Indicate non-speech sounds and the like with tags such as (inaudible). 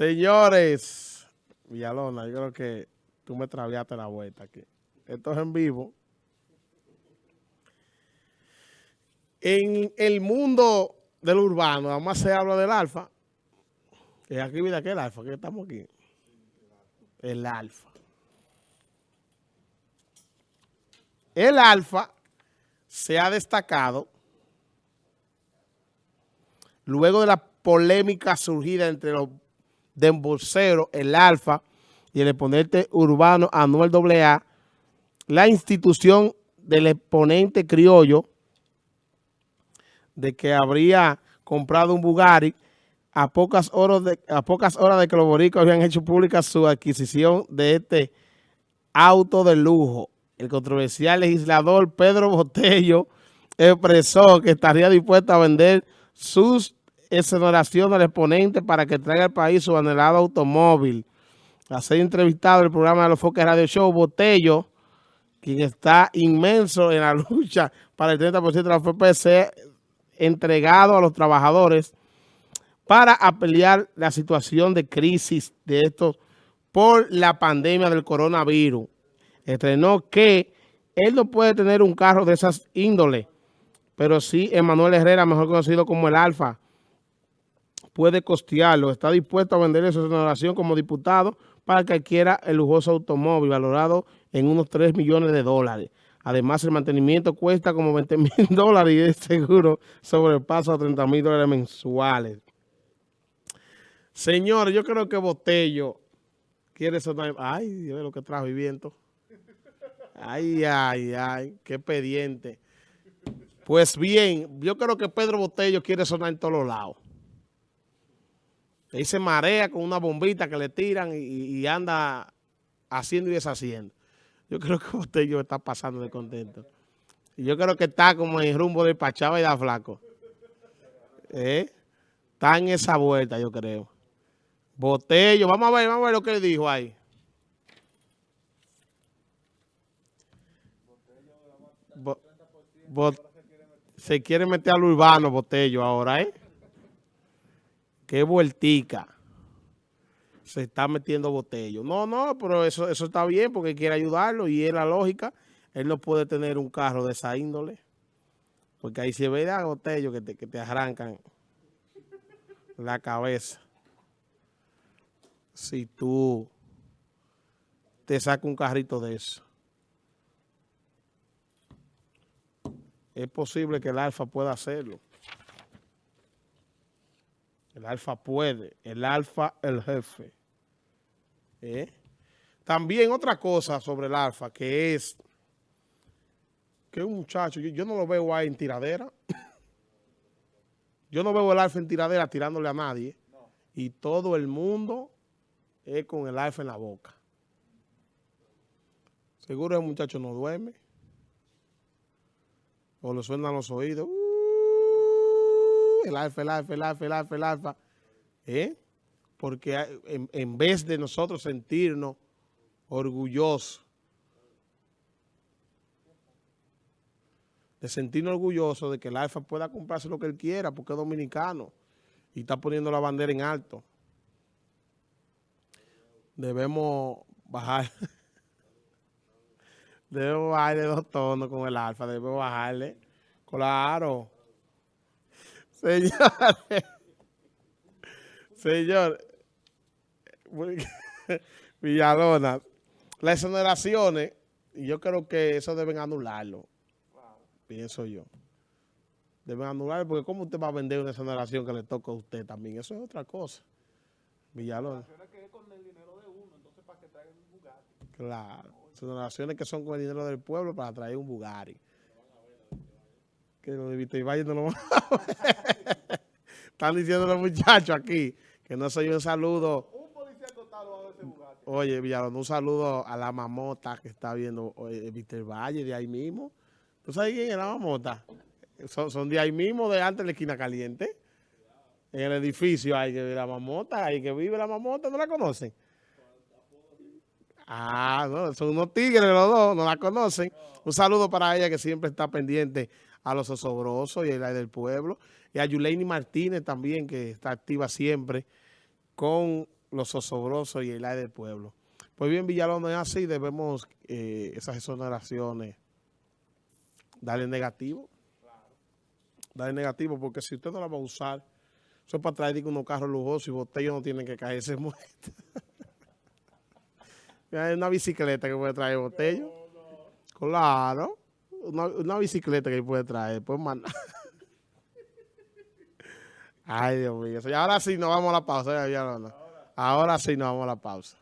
Señores, Villalona, yo creo que tú me traviaste la vuelta aquí. Esto es en vivo. En el mundo del urbano, además se habla del alfa. Y aquí, mira, ¿qué el alfa? ¿Qué estamos aquí? El alfa. El alfa se ha destacado luego de la polémica surgida entre los de el Alfa y el exponente urbano Anuel AA, la institución del exponente criollo de que habría comprado un Bugatti a pocas horas de, a pocas horas de que los boricos habían hecho pública su adquisición de este auto de lujo. El controversial legislador Pedro Botello expresó que estaría dispuesto a vender sus exoneración del exponente para que traiga al país su anhelado automóvil. A entrevistado en el programa de los Foques Radio Show, Botello, quien está inmenso en la (laughs) lucha para el 30% de la FPC, entregado a los trabajadores para apelear la situación de crisis de estos por la pandemia del coronavirus. Estrenó que él no puede tener un carro de esas índoles, pero sí Emanuel Herrera, mejor conocido como el Alfa, puede costearlo. Está dispuesto a vender su exoneración como diputado para que adquiera el lujoso automóvil valorado en unos 3 millones de dólares. Además, el mantenimiento cuesta como 20 (laughs) mil dólares y seguro el paso a 30 mil dólares mensuales. Señor, yo creo que Botello quiere sonar... Ay, Dios lo que trajo y viento. Ay, ay, ay, qué pendiente. Pues bien, yo creo que Pedro Botello quiere sonar en todos lados. Ahí se marea con una bombita que le tiran y, anda haciendo y deshaciendo. Yo creo que (laughs) usted yo está pasando de contento. Y yo creo que está como en rumbo de Pachaba y da flaco. ¿Eh? Está en esa vuelta, yo creo. Botello, vamos a ver, vamos a ver lo que dijo ahí. se quiere meter al urbano, Botello, ahora, ¿eh? Qué vueltica se está metiendo botello. No, no, pero eso, eso está bien porque quiere ayudarlo y es la lógica. Él no puede tener un carro de esa índole. Porque ahí se ve a botello que te, que te arrancan la cabeza. Si tú te sacas un carrito de eso. Es posible que el Alfa pueda hacerlo. El alfa puede. El alfa, el jefe. ¿Eh? También otra cosa sobre el alfa, que es que un muchacho, yo, no lo veo ahí en tiradera. yo no veo el alfa en tiradera tirándole a nadie. Y todo el mundo es con el alfa en la boca. Seguro el muchacho no duerme. O le suenan los oídos el alfa, el alfa, el alfa, el alfa, el alfa. ¿Eh? Porque en, vez de nosotros sentirnos orgullosos, de sentirnos orgullosos de que el alfa pueda comprarse lo que él quiera porque es dominicano y está poniendo la bandera en alto. Debemos bajar. (laughs) debemos bajarle dos tonos con el alfa. Debemos bajarle. Claro. Señores, señor, Villalona, las exoneraciones, yo creo que eso deben anularlo, pienso yo. Deben anularlo porque ¿cómo usted va a vender una exoneración que le toca a usted también? Eso es otra cosa. Villalona. Claro, exoneraciones que son con el dinero del pueblo para traer un Bugatti que lo de y Valle no lo (laughs) Están diciendo los muchachos aquí que no soy un saludo. Un policía acostado a ese. Oye, Villalón, un saludo a la mamota que está viendo Víctor Valle de ahí mismo. ¿Tú sabes quién es la mamota? Son, son de ahí mismo, de antes de la esquina caliente. En el edificio hay que ver la mamota, hay que vive la mamota, ¿no la conocen? Ah, no, son unos tigres los dos, no la conocen. Un saludo para ella que siempre está pendiente a los osobrosos y a la del pueblo. Y a Yuleini Martínez también, que está activa siempre con los osobrosos y el aire del pueblo. Pues bien, Villalón es así, debemos eh, esas exoneraciones darle negativo. Darle negativo, porque si usted no la va a usar, eso es para traer unos carros lujosos y botellos no tienen que caerse (laughs) muertos. Hay una bicicleta que puede traer botello. Claro. Una, bicicleta que puede traer. Pues mandar. (laughs) Ay, Dios mío. Ahora sí nos vamos a la pausa. Ahora sí nos vamos a la pausa.